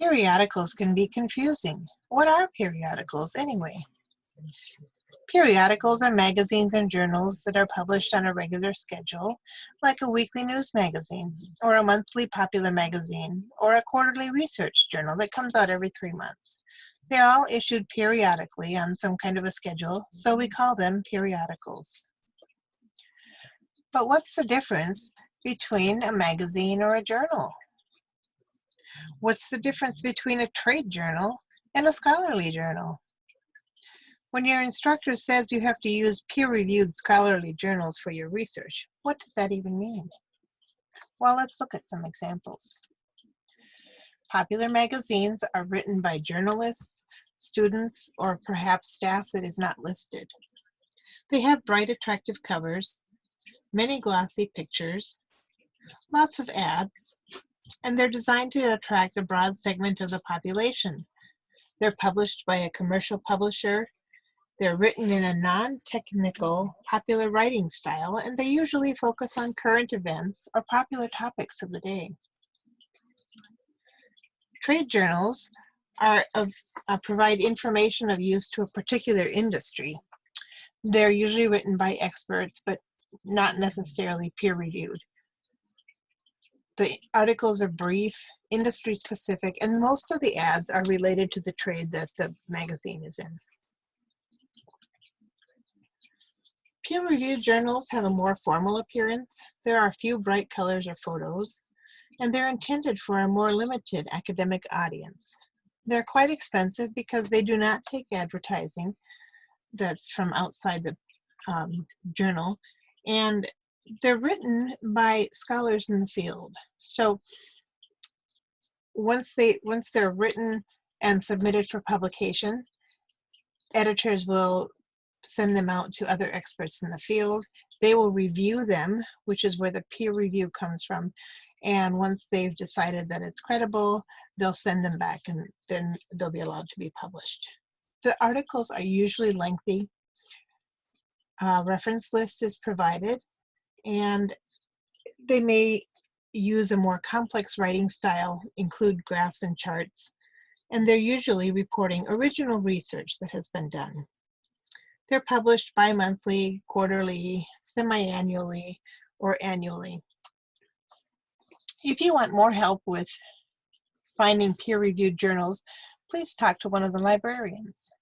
Periodicals can be confusing. What are periodicals anyway? Periodicals are magazines and journals that are published on a regular schedule, like a weekly news magazine, or a monthly popular magazine, or a quarterly research journal that comes out every three months. They're all issued periodically on some kind of a schedule, so we call them periodicals. But what's the difference between a magazine or a journal? What's the difference between a trade journal and a scholarly journal? When your instructor says you have to use peer-reviewed scholarly journals for your research, what does that even mean? Well, let's look at some examples. Popular magazines are written by journalists, students, or perhaps staff that is not listed. They have bright, attractive covers, many glossy pictures, lots of ads, and they're designed to attract a broad segment of the population. They're published by a commercial publisher. They're written in a non-technical, popular writing style, and they usually focus on current events or popular topics of the day. Trade journals are of, uh, provide information of use to a particular industry. They're usually written by experts, but not necessarily peer-reviewed. The articles are brief, industry specific, and most of the ads are related to the trade that the magazine is in. Peer-reviewed journals have a more formal appearance. There are few bright colors or photos, and they're intended for a more limited academic audience. They're quite expensive because they do not take advertising that's from outside the um, journal, and they're written by scholars in the field. So once they once they're written and submitted for publication, editors will send them out to other experts in the field. They will review them, which is where the peer review comes from. And once they've decided that it's credible, they'll send them back and then they'll be allowed to be published. The articles are usually lengthy. A reference list is provided and they may use a more complex writing style, include graphs and charts, and they're usually reporting original research that has been done. They're published bi-monthly, quarterly, semi-annually, or annually. If you want more help with finding peer-reviewed journals, please talk to one of the librarians.